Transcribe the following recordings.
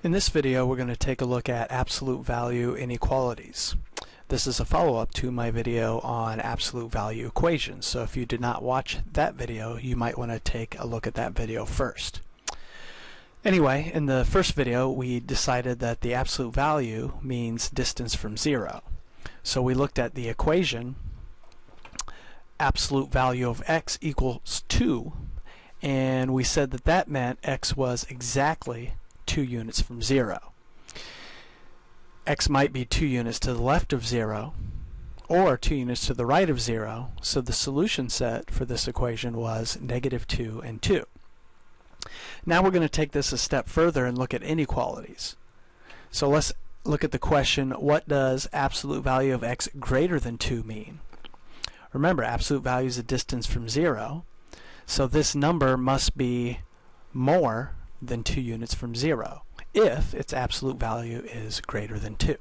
In this video we're going to take a look at absolute value inequalities. This is a follow-up to my video on absolute value equations, so if you did not watch that video you might want to take a look at that video first. Anyway, in the first video we decided that the absolute value means distance from zero. So we looked at the equation absolute value of x equals 2 and we said that that meant x was exactly 2 units from 0. x might be 2 units to the left of 0 or 2 units to the right of 0, so the solution set for this equation was negative 2 and 2. Now we're going to take this a step further and look at inequalities. So let's look at the question, what does absolute value of x greater than 2 mean? Remember, absolute value is a distance from 0, so this number must be more than 2 units from 0 if its absolute value is greater than 2.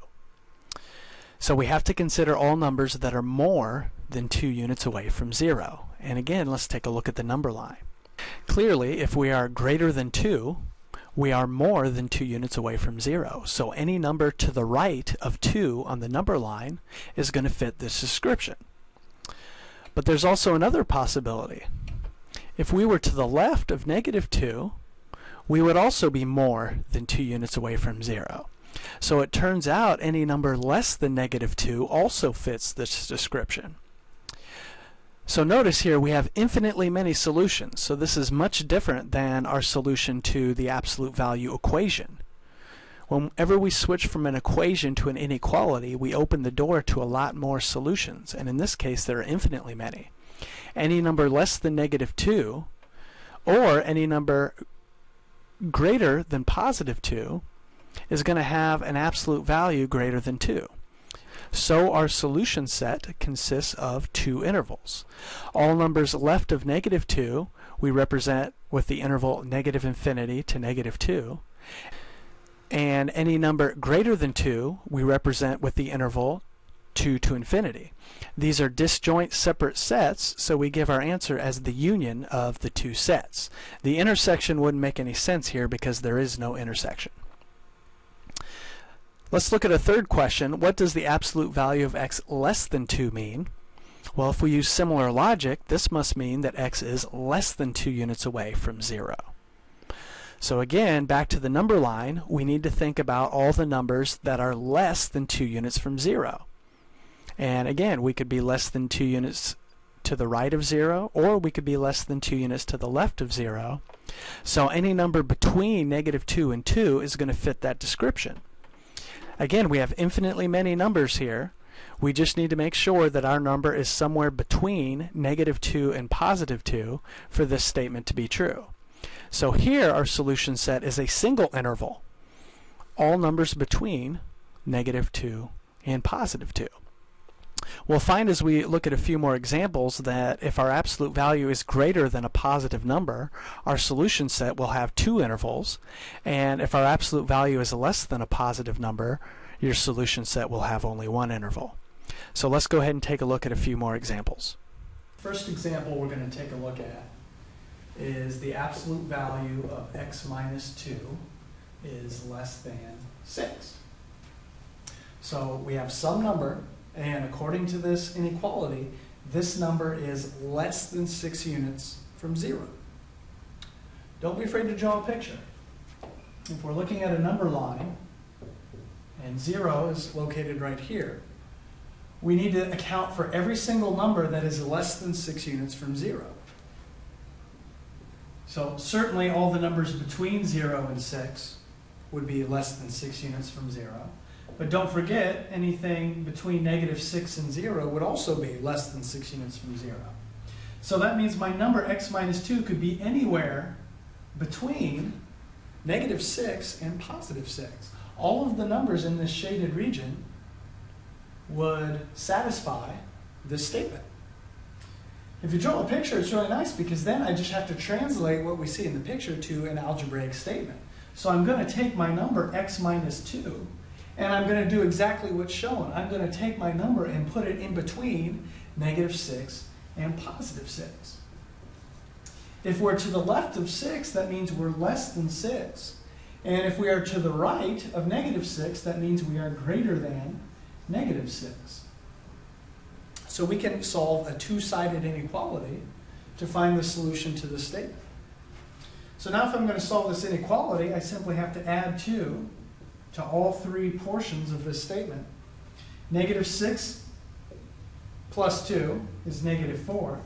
So we have to consider all numbers that are more than 2 units away from 0. And again, let's take a look at the number line. Clearly, if we are greater than 2, we are more than 2 units away from 0. So any number to the right of 2 on the number line is going to fit this description. But there's also another possibility. If we were to the left of negative 2, we would also be more than 2 units away from 0. So it turns out any number less than negative 2 also fits this description. So notice here we have infinitely many solutions. So this is much different than our solution to the absolute value equation. Whenever we switch from an equation to an inequality, we open the door to a lot more solutions. And in this case, there are infinitely many. Any number less than negative 2, or any number greater than positive 2 is going to have an absolute value greater than 2. So our solution set consists of two intervals. All numbers left of negative 2 we represent with the interval negative infinity to negative 2. And any number greater than 2 we represent with the interval 2 to infinity. These are disjoint separate sets, so we give our answer as the union of the two sets. The intersection wouldn't make any sense here because there is no intersection. Let's look at a third question. What does the absolute value of x less than 2 mean? Well, if we use similar logic, this must mean that x is less than 2 units away from 0. So again, back to the number line, we need to think about all the numbers that are less than 2 units from 0. And again, we could be less than 2 units to the right of 0, or we could be less than 2 units to the left of 0. So any number between negative 2 and 2 is going to fit that description. Again, we have infinitely many numbers here. We just need to make sure that our number is somewhere between negative 2 and positive 2 for this statement to be true. So here our solution set is a single interval. All numbers between negative 2 and positive 2. We'll find as we look at a few more examples that if our absolute value is greater than a positive number, our solution set will have two intervals. And if our absolute value is less than a positive number, your solution set will have only one interval. So let's go ahead and take a look at a few more examples. First example we're going to take a look at is the absolute value of x minus 2 is less than 6. So we have some number and according to this inequality, this number is less than 6 units from 0. Don't be afraid to draw a picture. If we're looking at a number line, and 0 is located right here, we need to account for every single number that is less than 6 units from 0. So certainly all the numbers between 0 and 6 would be less than 6 units from 0. But don't forget, anything between negative 6 and 0 would also be less than 6 units from 0. So that means my number x minus 2 could be anywhere between negative 6 and positive 6. All of the numbers in this shaded region would satisfy this statement. If you draw a picture, it's really nice because then I just have to translate what we see in the picture to an algebraic statement. So I'm going to take my number x minus 2 and I'm going to do exactly what's shown. I'm going to take my number and put it in between negative 6 and positive 6. If we're to the left of 6, that means we're less than 6. And if we are to the right of negative 6, that means we are greater than negative 6. So we can solve a two-sided inequality to find the solution to the statement. So now if I'm going to solve this inequality, I simply have to add 2 to all three portions of this statement. Negative 6 plus 2 is negative 4.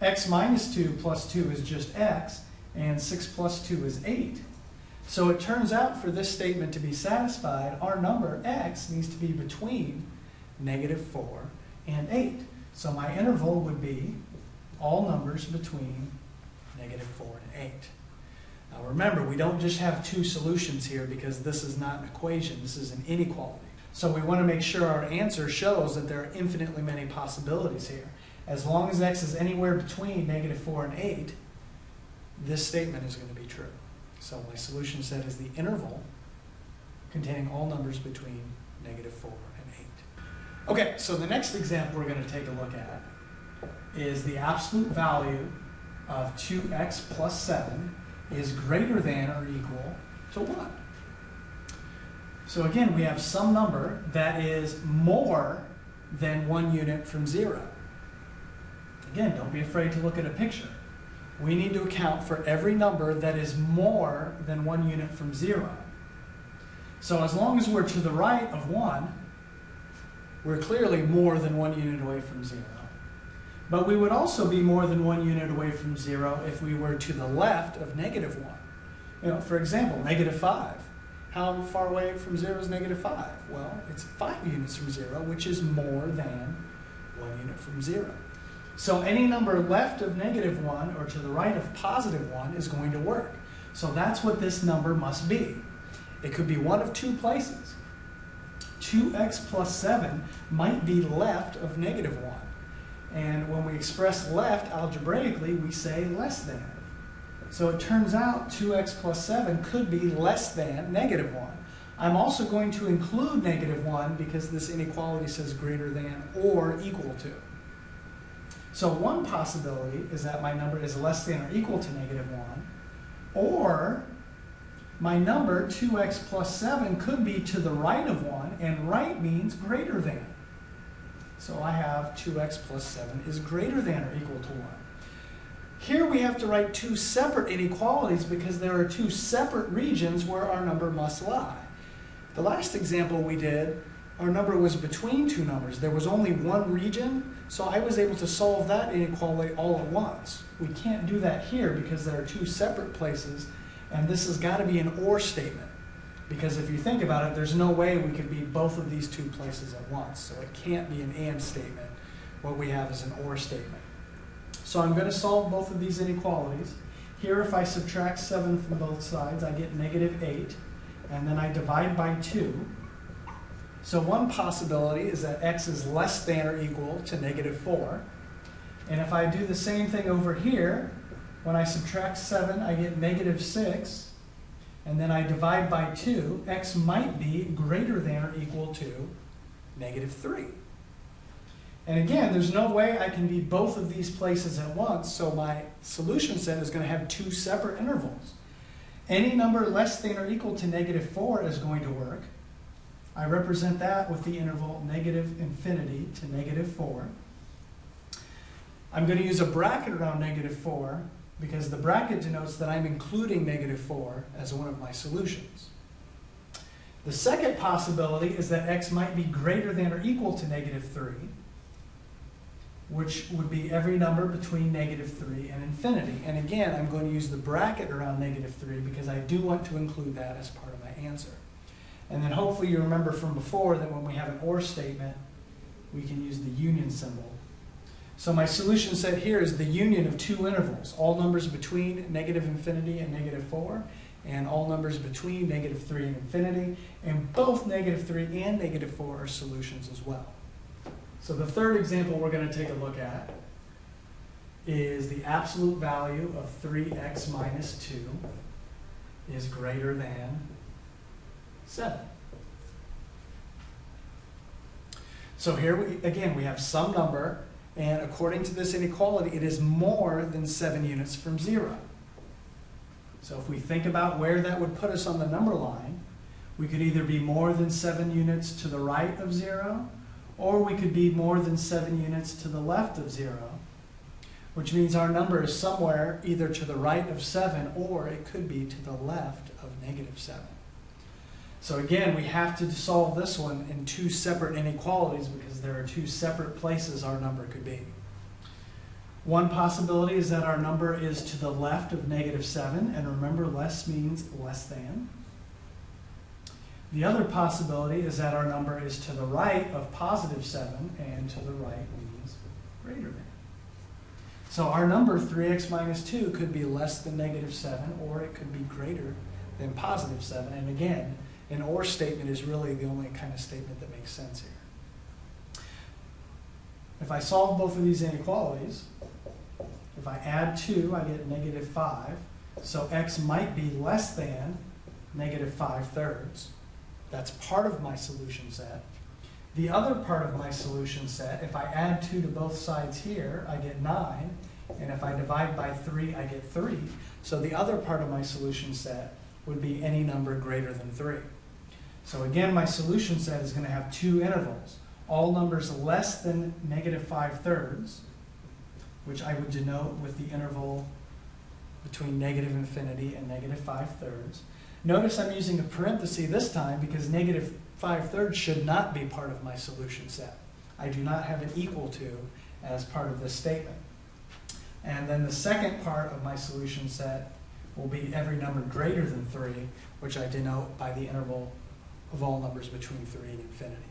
x minus 2 plus 2 is just x, and 6 plus 2 is 8. So it turns out for this statement to be satisfied, our number x needs to be between negative 4 and 8. So my interval would be all numbers between negative 4 and 8. Now remember, we don't just have two solutions here because this is not an equation, this is an inequality. So we want to make sure our answer shows that there are infinitely many possibilities here. As long as x is anywhere between negative 4 and 8, this statement is going to be true. So my solution set is the interval containing all numbers between negative 4 and 8. Okay, so the next example we're going to take a look at is the absolute value of 2x plus 7 is greater than or equal to 1. So again, we have some number that is more than one unit from 0. Again, don't be afraid to look at a picture we need to account for every number that is more than one unit from zero. So as long as we're to the right of one, we're clearly more than one unit away from zero. But we would also be more than one unit away from zero if we were to the left of negative one. You know, for example, negative five. How far away from zero is negative five? Well, it's five units from zero, which is more than one unit from zero. So any number left of negative 1 or to the right of positive 1 is going to work. So that's what this number must be. It could be one of two places. 2x plus 7 might be left of negative 1. And when we express left algebraically, we say less than. So it turns out 2x plus 7 could be less than negative 1. I'm also going to include negative 1 because this inequality says greater than or equal to. So one possibility is that my number is less than or equal to negative 1, or my number, 2x plus 7, could be to the right of 1, and right means greater than. So I have 2x plus 7 is greater than or equal to 1. Here we have to write two separate inequalities because there are two separate regions where our number must lie. The last example we did, our number was between two numbers. There was only one region, so I was able to solve that inequality all at once. We can't do that here because there are two separate places, and this has got to be an or statement. Because if you think about it, there's no way we could be both of these two places at once. So it can't be an and statement. What we have is an or statement. So I'm going to solve both of these inequalities. Here, if I subtract 7 from both sides, I get negative 8. And then I divide by 2. So one possibility is that x is less than or equal to negative 4. And if I do the same thing over here, when I subtract 7, I get negative 6. And then I divide by 2, x might be greater than or equal to negative 3. And again, there's no way I can be both of these places at once, so my solution set is going to have two separate intervals. Any number less than or equal to negative 4 is going to work. I represent that with the interval negative infinity to negative 4. I'm going to use a bracket around negative 4 because the bracket denotes that I'm including negative 4 as one of my solutions. The second possibility is that x might be greater than or equal to negative 3, which would be every number between negative 3 and infinity. And again, I'm going to use the bracket around negative 3 because I do want to include that as part of my answer. And then hopefully you remember from before that when we have an OR statement, we can use the union symbol. So my solution set here is the union of two intervals, all numbers between negative infinity and negative 4, and all numbers between negative 3 and infinity, and both negative 3 and negative 4 are solutions as well. So the third example we're going to take a look at is the absolute value of 3x minus 2 is greater than 7. So here, we, again, we have some number, and according to this inequality, it is more than 7 units from 0. So if we think about where that would put us on the number line, we could either be more than seven units to the right of zero, or we could be more than seven units to the left of zero, which means our number is somewhere either to the right of seven, or it could be to the left of negative seven. So again, we have to solve this one in two separate inequalities because there are two separate places our number could be. One possibility is that our number is to the left of negative 7, and remember, less means less than. The other possibility is that our number is to the right of positive 7, and to the right means greater than. So our number, 3x minus 2, could be less than negative 7, or it could be greater than positive 7. And again, an or statement is really the only kind of statement that makes sense here. If I solve both of these inequalities, if I add 2, I get negative 5. So x might be less than negative 5 thirds. That's part of my solution set. The other part of my solution set, if I add 2 to both sides here, I get 9. And if I divide by 3, I get 3. So the other part of my solution set would be any number greater than 3. So again, my solution set is going to have two intervals. All numbers less than negative 5 thirds, which I would denote with the interval between negative infinity and negative 5 thirds. Notice I'm using a parenthesis this time because negative 5 thirds should not be part of my solution set. I do not have an equal to as part of this statement. And then the second part of my solution set will be every number greater than 3, which I denote by the interval of all numbers between 3 and infinity.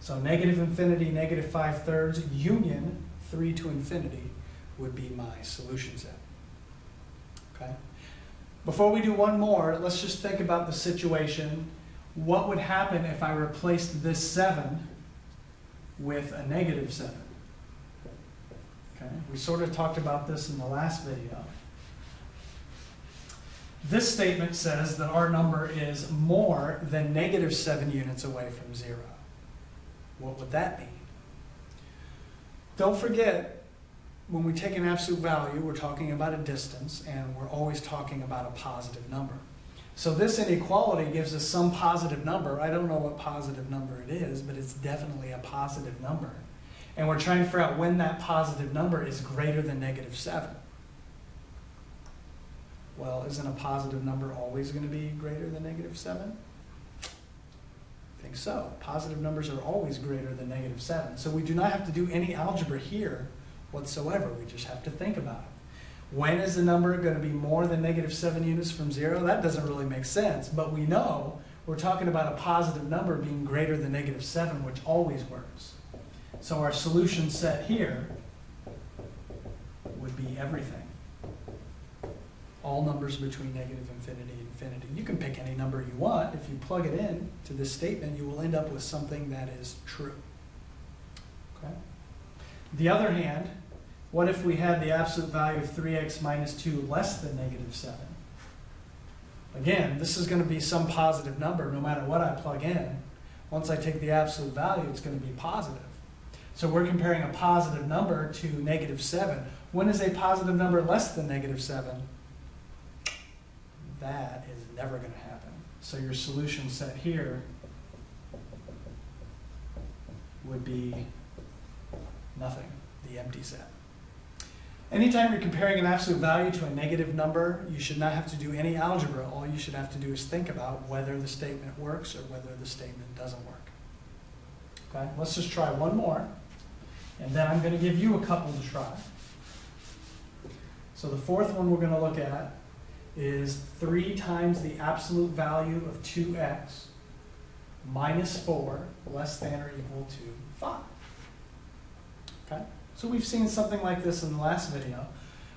So negative infinity, negative 5 thirds, union 3 to infinity would be my solution set. Okay? Before we do one more, let's just think about the situation. What would happen if I replaced this 7 with a negative 7? Okay? We sort of talked about this in the last video. This statement says that our number is more than negative 7 units away from 0. What would that mean? Don't forget, when we take an absolute value, we're talking about a distance, and we're always talking about a positive number. So this inequality gives us some positive number. I don't know what positive number it is, but it's definitely a positive number. And we're trying to figure out when that positive number is greater than negative 7. Well, isn't a positive number always going to be greater than negative 7? I think so. Positive numbers are always greater than negative 7. So we do not have to do any algebra here whatsoever. We just have to think about it. When is the number going to be more than negative 7 units from 0? That doesn't really make sense. But we know we're talking about a positive number being greater than negative 7, which always works. So our solution set here would be everything all numbers between negative infinity and infinity. You can pick any number you want. If you plug it in to this statement, you will end up with something that is true. Okay? The other hand, what if we had the absolute value of 3x minus 2 less than negative 7? Again, this is going to be some positive number no matter what I plug in. Once I take the absolute value, it's going to be positive. So we're comparing a positive number to negative 7. When is a positive number less than negative 7? That is never going to happen. So your solution set here would be nothing, the empty set. Anytime you're comparing an absolute value to a negative number, you should not have to do any algebra. All you should have to do is think about whether the statement works or whether the statement doesn't work. Okay, let's just try one more, and then I'm going to give you a couple to try. So the fourth one we're going to look at is 3 times the absolute value of 2x minus 4 less than or equal to 5. Okay? So we've seen something like this in the last video.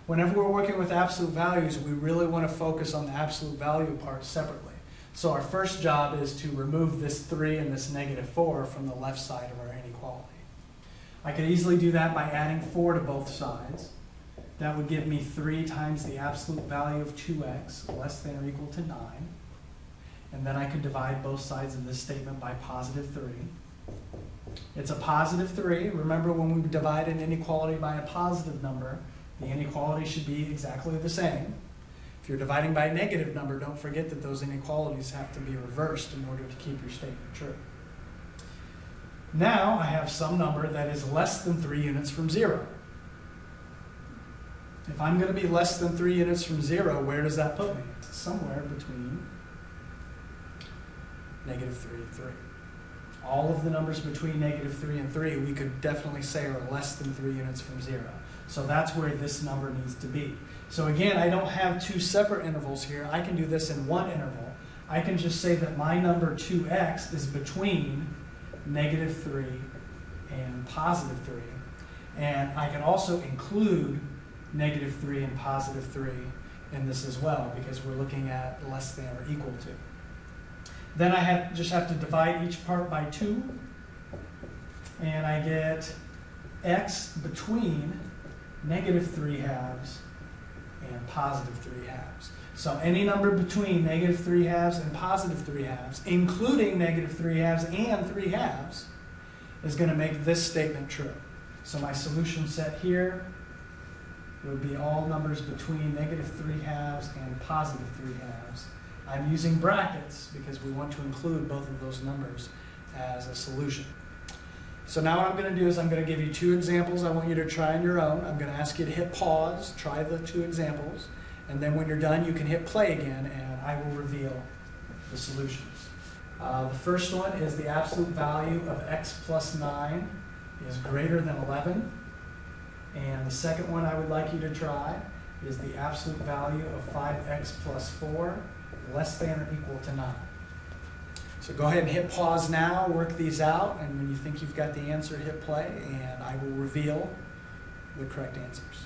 Whenever we're working with absolute values, we really want to focus on the absolute value part separately. So our first job is to remove this 3 and this negative 4 from the left side of our inequality. I could easily do that by adding 4 to both sides. That would give me 3 times the absolute value of 2x, less than or equal to 9. And then I could divide both sides of this statement by positive 3. It's a positive 3. Remember when we divide an inequality by a positive number, the inequality should be exactly the same. If you're dividing by a negative number, don't forget that those inequalities have to be reversed in order to keep your statement true. Now I have some number that is less than three units from zero. If I'm going to be less than three units from zero, where does that put me? Somewhere between negative three and three. All of the numbers between negative three and three, we could definitely say are less than three units from zero. So that's where this number needs to be. So again, I don't have two separate intervals here. I can do this in one interval. I can just say that my number 2x is between negative 3 and positive 3. And I can also include negative 3 and positive 3 in this as well because we're looking at less than or equal to. Then I have, just have to divide each part by 2. And I get x between negative 3 halves and positive 3 halves. So any number between negative 3 halves and positive 3 halves, including negative 3 halves and 3 halves, is going to make this statement true. So my solution set here would be all numbers between negative 3 halves and positive 3 halves. I'm using brackets because we want to include both of those numbers as a solution. So now what I'm going to do is I'm going to give you two examples I want you to try on your own. I'm going to ask you to hit pause, try the two examples, and then when you're done you can hit play again and I will reveal the solutions. Uh, the first one is the absolute value of x plus 9 is greater than 11. And the second one I would like you to try is the absolute value of 5x plus 4 less than or equal to 9. So go ahead and hit pause now, work these out, and when you think you've got the answer, hit play, and I will reveal the correct answers.